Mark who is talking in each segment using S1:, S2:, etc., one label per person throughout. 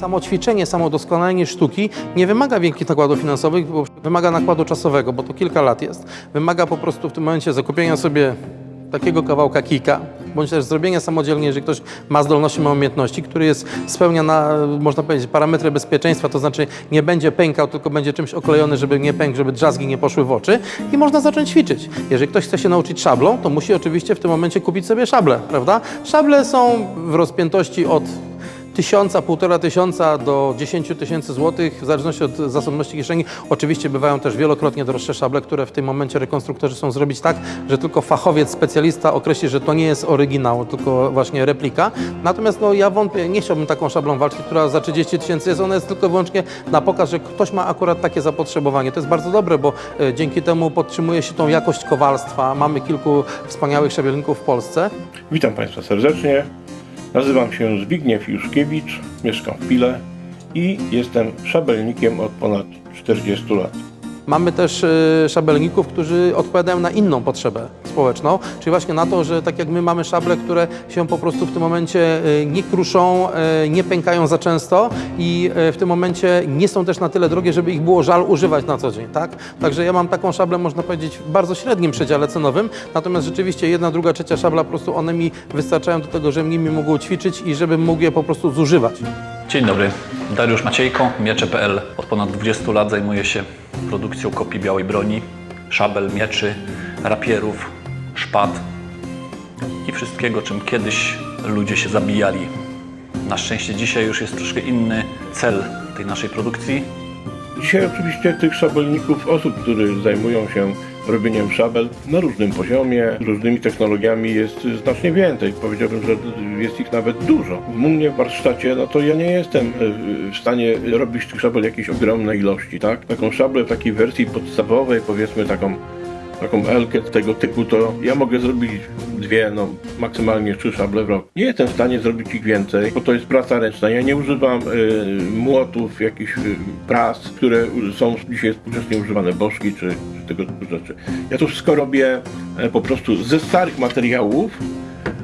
S1: Samo ćwiczenie, samo doskonalenie sztuki nie wymaga wielkich nakładów finansowych, bo wymaga nakładu czasowego, bo to kilka lat jest. Wymaga po prostu w tym momencie zakupienia sobie takiego kawałka kika, bądź też zrobienia samodzielnie, jeżeli ktoś ma zdolności, ma umiejętności, który jest, spełnia na, można powiedzieć, parametry bezpieczeństwa, to znaczy nie będzie pękał, tylko będzie czymś oklejony, żeby nie pękł, żeby drzazgi nie poszły w oczy i można zacząć ćwiczyć. Jeżeli ktoś chce się nauczyć szablą, to musi oczywiście w tym momencie kupić sobie szable, prawda? Szable są w rozpiętości od tysiąca, półtora tysiąca do 10 tysięcy złotych, w zależności od zasobności kieszeni. Oczywiście bywają też wielokrotnie droższe szable, które w tym momencie rekonstruktorzy są zrobić tak, że tylko fachowiec, specjalista określi, że to nie jest oryginał, tylko właśnie replika. Natomiast no, ja wątpię, nie chciałbym taką szablą walczyć, która za 30 tysięcy jest. Ona jest tylko i wyłącznie na pokaz, że ktoś ma akurat takie zapotrzebowanie. To jest bardzo dobre, bo e, dzięki temu podtrzymuje się tą jakość kowalstwa. Mamy kilku wspaniałych szabelników w Polsce.
S2: Witam Państwa serdecznie. Nazywam się Zbigniew Juszkiewicz, mieszkam w Pile i jestem szabelnikiem od ponad 40 lat.
S1: Mamy też y, szabelników, którzy odpowiadają na inną potrzebę społeczną, czyli właśnie na to, że tak jak my mamy szable, które się po prostu w tym momencie y, nie kruszą, y, nie pękają za często i w tym momencie nie są też na tyle drogie, żeby ich było żal używać na co dzień, tak? Także ja mam taką szablę, można powiedzieć, w bardzo średnim przedziale cenowym, natomiast rzeczywiście jedna, druga, trzecia szabla, po prostu one mi wystarczają do tego, żebym nimi mógł ćwiczyć i żebym mógł je po prostu zużywać.
S3: Dzień dobry, Dariusz Maciejko, miecze.pl. Od ponad 20 lat zajmuję się produkcją kopii białej broni, szabel, mieczy, rapierów, szpad i wszystkiego, czym kiedyś ludzie się zabijali. Na szczęście dzisiaj już jest troszkę inny cel tej naszej produkcji.
S2: Dzisiaj oczywiście tych szabelników, osób, które zajmują się robieniem szabel na różnym poziomie, różnymi technologiami jest znacznie więcej. Powiedziałbym, że jest ich nawet dużo. W mnie w warsztacie, no to ja nie jestem e, w stanie robić tych szabel jakiejś ogromnej ilości, tak? Taką szablę w takiej wersji podstawowej, powiedzmy taką taką elkę tego typu, to ja mogę zrobić dwie, no maksymalnie trzy szable w rok. Nie jestem w stanie zrobić ich więcej, bo to jest praca ręczna. Ja nie używam y, młotów, jakichś y, pras, które są dzisiaj współcześnie używane, bożki czy, czy tego typu rzeczy. Ja to wszystko robię e, po prostu ze starych materiałów,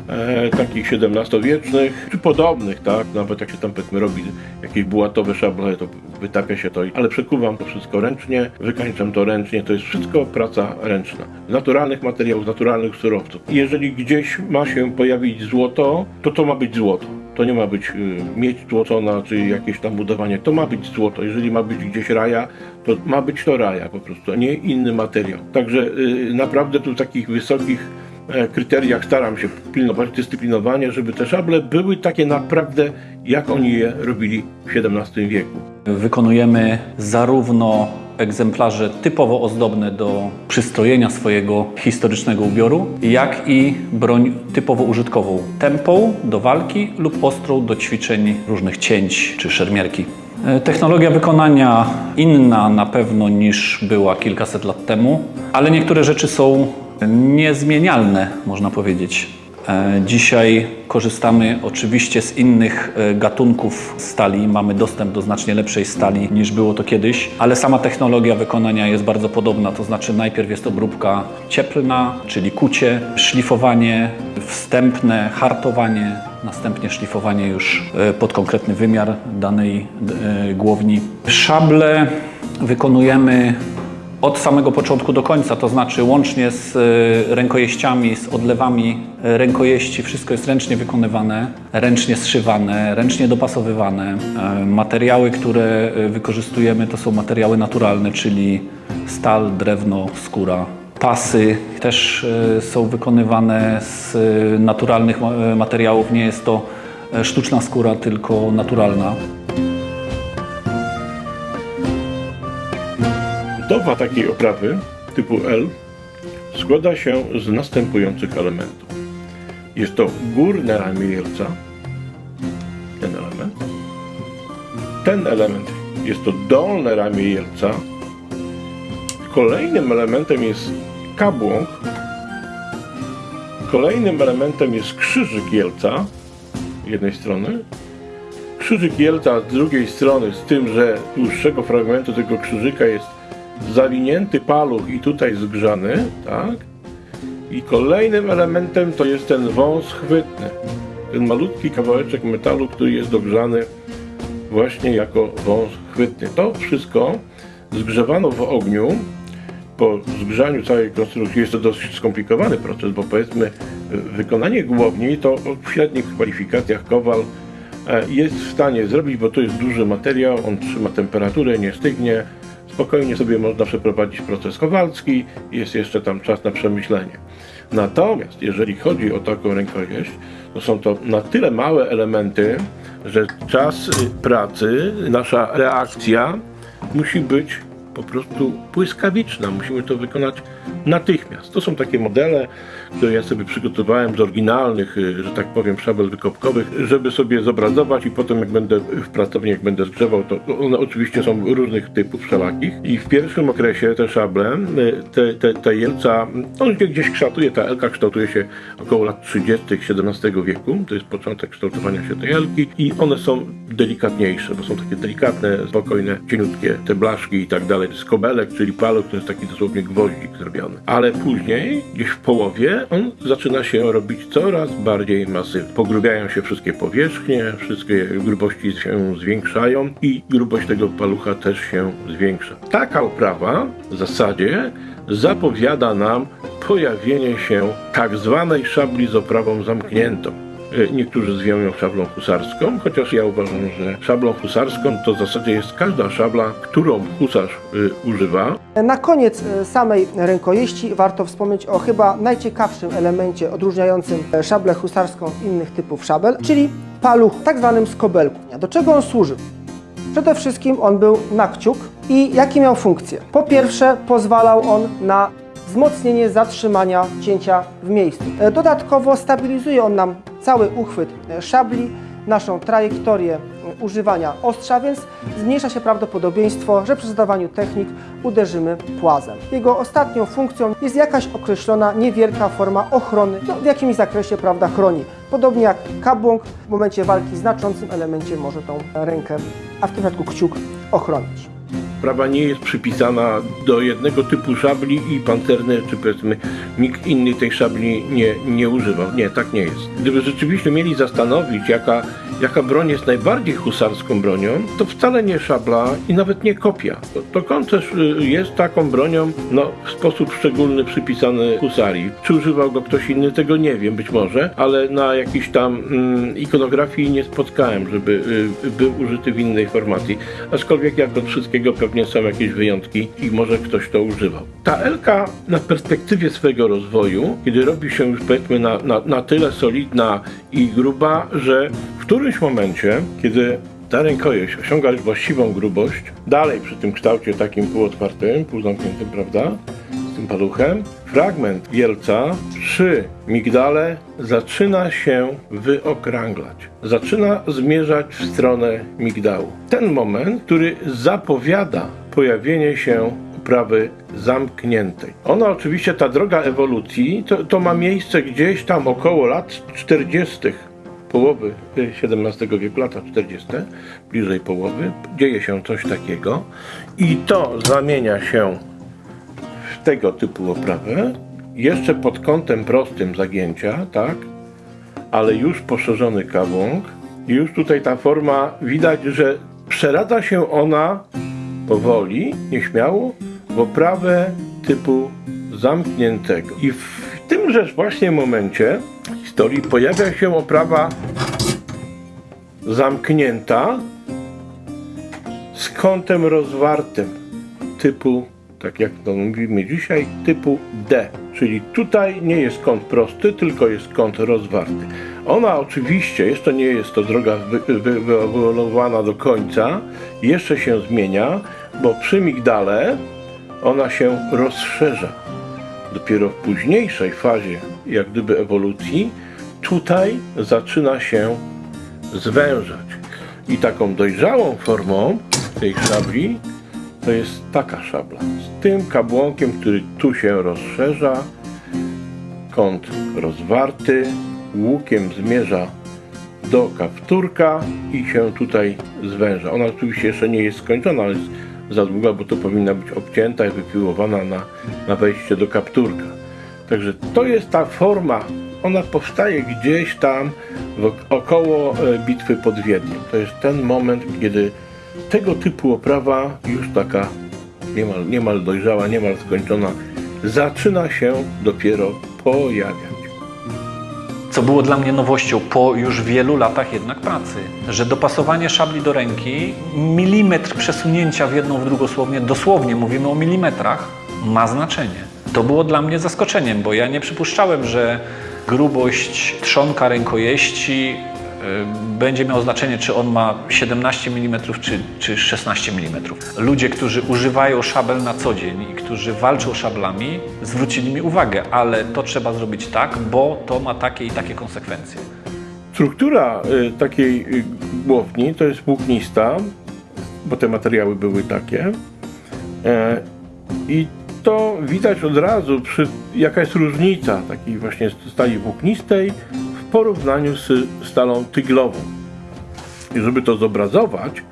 S2: e, takich XVII-wiecznych, czy podobnych, tak? Nawet jak się tam powiedzmy robi jakieś bułatowe szable, to wytapia się to, ale przekuwam to wszystko ręcznie, wykańczam to ręcznie, to jest wszystko praca ręczna. Z naturalnych materiałów, naturalnych surowców. I jeżeli gdzieś ma się pojawić złoto, to to ma być złoto. To nie ma być y, miedź złocona, czy jakieś tam budowanie. To ma być złoto. Jeżeli ma być gdzieś raja, to ma być to raja po prostu, a nie inny materiał. Także y, naprawdę tu takich wysokich kryteriach staram się pilnować dyscyplinowanie, żeby te szable były takie naprawdę, jak oni je robili w XVII wieku.
S3: Wykonujemy zarówno egzemplarze typowo ozdobne do przystrojenia swojego historycznego ubioru, jak i broń typowo użytkową, tempą do walki lub ostrą do ćwiczeń różnych cięć czy szermierki. E, Technologia wykonania inna na pewno niż była kilkaset lat temu, ale niektóre rzeczy są niezmienialne, można powiedzieć. E, Dzisiaj korzystamy oczywiście z innych e, gatunków stali. Mamy dostęp do znacznie lepszej stali niż było to kiedyś, ale sama technologia wykonania jest bardzo podobna. To znaczy, najpierw jest obróbka cieplna, czyli kucie, szlifowanie wstępne, hartowanie, następnie szlifowanie już e, pod konkretny wymiar danej głowni. Szable wykonujemy od samego początku do końca, to znaczy łącznie z e, rękojeściami, z odlewami e, rękojeści, wszystko jest ręcznie wykonywane, ręcznie zszywane, ręcznie dopasowywane. E, Materiały, które wykorzystujemy to są materiały naturalne, czyli stal, drewno, skóra. Pasy też są wykonywane z naturalnych ma- materiałów, nie jest to sztuczna skóra, tylko naturalna.
S2: Budowa takiej oprawy typu L składa się z następujących elementów. Jest to górne ramię jelca, ten element. Ten element jest to dolne ramię jelca. Kolejnym elementem jest kabłąk. Kolejnym elementem jest krzyżyk jelca z jednej strony. Krzyżyk jelca z drugiej strony, z tym, że dłuższego fragmentu tego krzyżyka jest zawinięty paluch i tutaj zgrzany, tak? I kolejnym elementem to jest ten wąs chwytny. Ten malutki kawałeczek metalu, który jest dogrzany właśnie jako wąs chwytny. To wszystko zgrzewano w ogniu. Po zgrzaniu całej konstrukcji jest to dosyć skomplikowany proces, bo powiedzmy wykonanie głowni to w średnich kwalifikacjach kowal e, jest w stanie zrobić, bo to jest duży materiał, on trzyma temperaturę, nie stygnie. Spokojnie sobie można przeprowadzić proces kowalski, jest jeszcze tam czas na przemyślenie. Natomiast jeżeli chodzi o taką rękojeść, to są to na tyle małe elementy, że czas y, pracy, nasza reakcja musi być po prostu błyskawiczna. Musimy to wykonać natychmiast. To są takie modele, które ja sobie przygotowałem z oryginalnych, y, że tak powiem, szabel wykopkowych, żeby sobie zobrazować i potem jak będę w pracowni, jak będę zgrzewał, to one oczywiście są różnych typów wszelakich. I w pierwszym okresie te szable, y, te, te, te jelca, on się gdzieś kształtuje, ta elka kształtuje się około lat 30. XVII wieku, to jest początek kształtowania się tej elki i one są delikatniejsze, bo są takie delikatne, spokojne, cieniutkie, te blaszki i tak dalej, to jest kobelek, czyli paluch, to jest taki dosłownie gwoździk zrobiony. Ale później, gdzieś w połowie, on zaczyna się robić coraz bardziej masywny. Pogrubiają się wszystkie powierzchnie, wszystkie grubości się zwiększają i grubość tego palucha też się zwiększa. Taka oprawa w zasadzie zapowiada nam pojawienie się tak zwanej szabli z oprawą zamkniętą. E, Niektórzy zwią ją szablą husarską, chociaż ja uważam, że szablą husarską to w zasadzie jest każda szabla, którą husarz y, używa.
S4: Na koniec e, samej rękojeści warto wspomnieć o chyba najciekawszym elemencie odróżniającym e, szablę husarską od innych typów szabel, czyli paluch, tak zwanym skobelku. Do czego on służył? Przede wszystkim on był na kciuk i jakie miał funkcje? Po pierwsze pozwalał on na wzmocnienie zatrzymania cięcia w miejscu. E, Dodatkowo stabilizuje on nam cały uchwyt e, szabli, naszą trajektorię e, używania ostrza, więc zmniejsza się prawdopodobieństwo, że przy zadawaniu technik uderzymy płazem. Jego ostatnią funkcją jest jakaś określona niewielka forma ochrony, no, w jakimś zakresie prawda chroni. Podobnie jak kabłąk w momencie walki znaczącym elemencie może tą rękę, a w tym przypadku kciuk ochronić.
S2: Prawa nie jest przypisana do jednego typu szabli i pancerny, czy powiedzmy nikt inny tej szabli nie, nie używał. Nie, tak nie jest. Gdyby rzeczywiście mieli zastanowić, jaka, jaka broń jest najbardziej husarską bronią, to wcale nie szabla i nawet nie kopia. To, to koncerz y, jest taką bronią, no, w sposób szczególny przypisany husarii. Czy używał go ktoś inny, tego nie wiem, być może, ale na jakiejś tam mm, ikonografii nie spotkałem, żeby y, był użyty w innej formacji. Aczkolwiek jak do wszystkiego pewnie są jakieś wyjątki i może ktoś to używał. Ta Elka na perspektywie swojego rozwoju, kiedy robi się już powiedzmy na, na, na tyle solidna i gruba, że w którymś momencie, kiedy ta rękojeść osiąga już właściwą grubość, dalej przy tym kształcie takim półotwartym, półzamkniętym, prawda, z tym paluchem, fragment wielca przy migdale zaczyna się wyokrąglać. Zaczyna zmierzać w stronę migdału. Ten moment, który zapowiada pojawienie się uprawy zamkniętej. Ona oczywiście, ta droga ewolucji, to, to ma miejsce gdzieś tam około lat 40 połowy XVII wieku, lata 40, bliżej połowy, dzieje się coś takiego i to zamienia się tego typu oprawę, jeszcze pod kątem prostym zagięcia, tak, ale już poszerzony kawłąk i już tutaj ta forma, widać, że przeradza się ona powoli, nieśmiało, w oprawę typu zamkniętego. I w tymże właśnie momencie historii pojawia się oprawa zamknięta z kątem rozwartym typu, tak jak to mówimy dzisiaj, typu D. Czyli tutaj nie jest kąt prosty, tylko jest kąt rozwarty. Ona oczywiście, jeszcze nie jest to droga wy- wy- wyewoluowana do końca, jeszcze się zmienia, bo przy migdale ona się rozszerza. Dopiero w późniejszej fazie, jak gdyby ewolucji, tutaj zaczyna się zwężać. I taką dojrzałą formą tej szabli to jest taka szabla. Tym kabłonkiem, który tu się rozszerza, kąt rozwarty, łukiem zmierza do kapturka i się tutaj zwęża. Ona oczywiście jeszcze nie jest skończona, ale jest za długa, bo to powinna być obcięta i wypiłowana na, na wejście do kapturka. Także to jest ta forma ona powstaje gdzieś tam około e, bitwy pod Wiedniem. To jest ten moment, kiedy tego typu oprawa już taka niemal, niemal dojrzała, niemal skończona, zaczyna się dopiero pojawiać.
S3: Co było dla mnie nowością po już wielu latach jednak pracy, że dopasowanie szabli do ręki, milimetr przesunięcia w jedną, w drugą słownie, dosłownie mówimy o milimetrach, ma znaczenie. To było dla mnie zaskoczeniem, bo ja nie przypuszczałem, że grubość trzonka rękojeści będzie miało znaczenie, czy on ma 17 mm czy, czy 16 mm. Ludzie, którzy używają szabel na co dzień i którzy walczą szablami, zwrócili mi uwagę, ale to trzeba zrobić tak, bo to ma takie i takie konsekwencje.
S2: Struktura y, takiej y, głowni to jest włóknista, bo te materiały były takie. E, I to widać od razu, przy, jaka jest różnica takiej właśnie stali włóknistej w porównaniu z stalą tyglową. I żeby to zobrazować,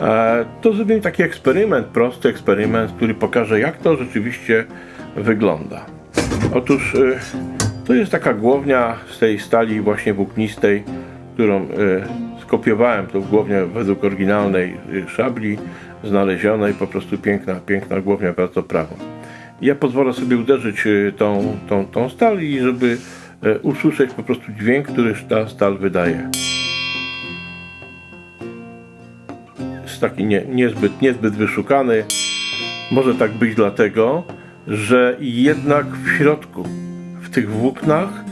S2: e, to zrobimy taki eksperyment, prosty eksperyment, który pokaże, jak to rzeczywiście wygląda. Otóż y, to jest taka głownia z tej stali właśnie włóknistej, którą y, skopiowałem, tą głownię według oryginalnej szabli znalezionej, po prostu piękna, piękna głownia bardzo prawą. Ja pozwolę sobie uderzyć tą, tą, tą stal i żeby usłyszeć po prostu dźwięk, który ta stal wydaje. Jest taki nie, niezbyt, niezbyt wyszukany. Może tak być dlatego, że jednak w środku, w tych włóknach,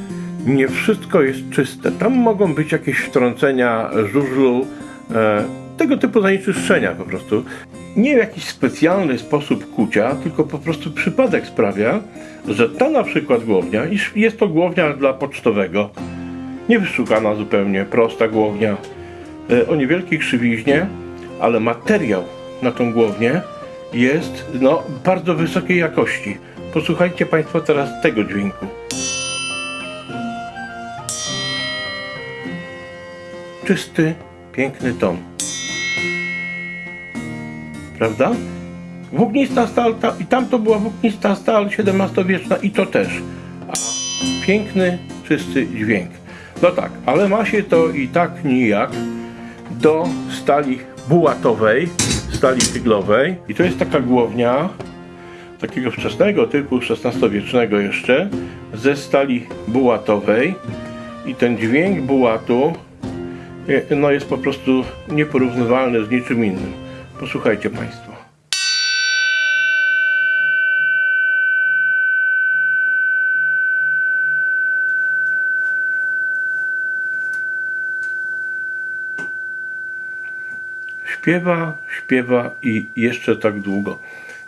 S2: nie wszystko jest czyste. Tam mogą być jakieś wtrącenia żużlu, e, tego typu zanieczyszczenia po prostu. Nie w jakiś specjalny sposób kucia, tylko po prostu przypadek sprawia, że ta na przykład głownia, iż jest to głownia dla pocztowego, niewyszukana zupełnie, prosta głownia, e, o niewielkiej krzywiźnie, ale materiał na tą głownię jest no, bardzo wysokiej jakości. Posłuchajcie Państwo teraz tego dźwięku. Czysty, piękny ton. Prawda? Włóknista stal, ta, i tam to była włóknista stal XVII-wieczna i to też. A piękny, czysty dźwięk. No tak, ale ma się to i tak nijak do stali bułatowej, stali tyglowej. I to jest taka głownia takiego wczesnego typu, XVI-wiecznego jeszcze, ze stali bułatowej. I ten dźwięk bułatu e, no, jest po prostu nieporównywalny z niczym innym. Posłuchajcie Państwo. Śpiewa, śpiewa i jeszcze tak długo.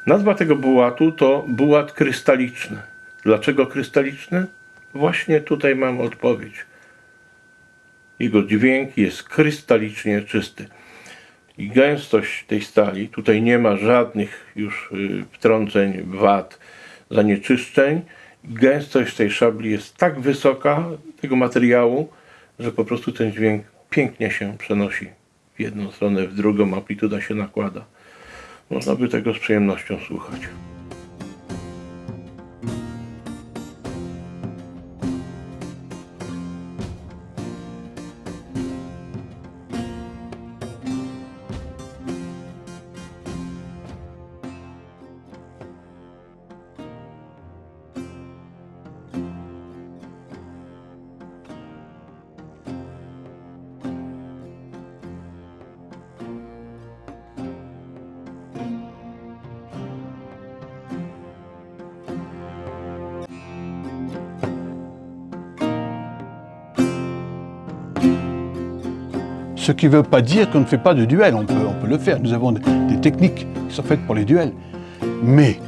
S2: Nazwa tego bułatu to bułat krystaliczny. Dlaczego krystaliczny? Właśnie tutaj mam odpowiedź. Jego dźwięk jest krystalicznie czysty. I gęstość tej stali, tutaj nie ma żadnych już y, wtrąceń, wad, zanieczyszczeń. Gęstość tej szabli jest tak wysoka, tego materiału, że po prostu ten dźwięk pięknie się przenosi w jedną stronę, w drugą, amplituda się nakłada. Można by tego z przyjemnością słuchać.
S5: Ce qui ne veut pas dire qu'on ne fait pas de duel, on peut, le faire. Nous avons des, des techniques qui sont faites pour les duels. Mais